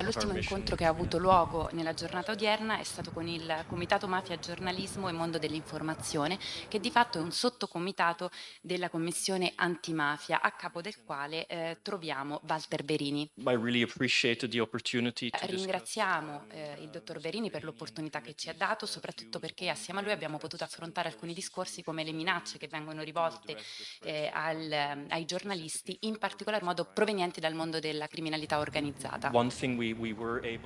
L'ultimo incontro che ha avuto luogo nella giornata odierna è stato con il Comitato Mafia Giornalismo e Mondo dell'Informazione, che di fatto è un sottocomitato della Commissione Antimafia, a capo del quale eh, troviamo Walter Berini. Ringraziamo eh, il dottor Berini per l'opportunità che ci ha dato, soprattutto perché assieme a lui abbiamo potuto affrontare alcuni discorsi come le minacce che vengono rivolte eh, al, ai giornalisti, in particolar modo provenienti dal mondo della criminalità organizzata.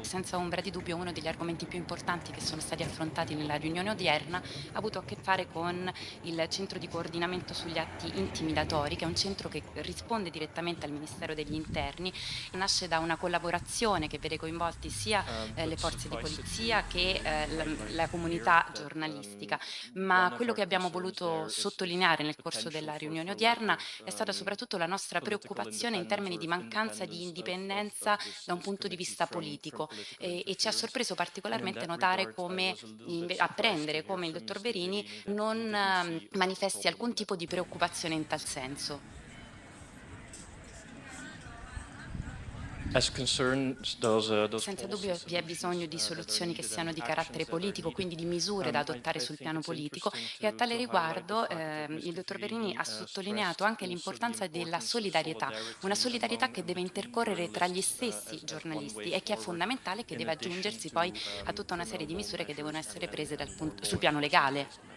Senza ombra di dubbio uno degli argomenti più importanti che sono stati affrontati nella riunione odierna ha avuto a che fare con il centro di coordinamento sugli atti intimidatori, che è un centro che risponde direttamente al Ministero degli Interni, nasce da una collaborazione che vede coinvolti sia Um, eh, le forze di polizia che eh, la, la comunità giornalistica, ma quello che abbiamo voluto sottolineare nel corso della riunione odierna è stata soprattutto la nostra preoccupazione in termini di mancanza di indipendenza da un punto di vista politico. e, e ci ha sorpreso particolarmente notare come, apprendere come il dottor Verini non eh, manifesti alcun tipo di preoccupazione in tal senso. Senza dubbio vi è bisogno di soluzioni che siano di carattere politico, quindi di misure da adottare sul piano politico e a tale riguardo eh, il dottor Verini ha sottolineato anche l'importanza della solidarietà, una solidarietà che deve intercorrere tra gli stessi giornalisti e che è fondamentale e che deve aggiungersi poi a tutta una serie di misure che devono essere prese punto, sul piano legale.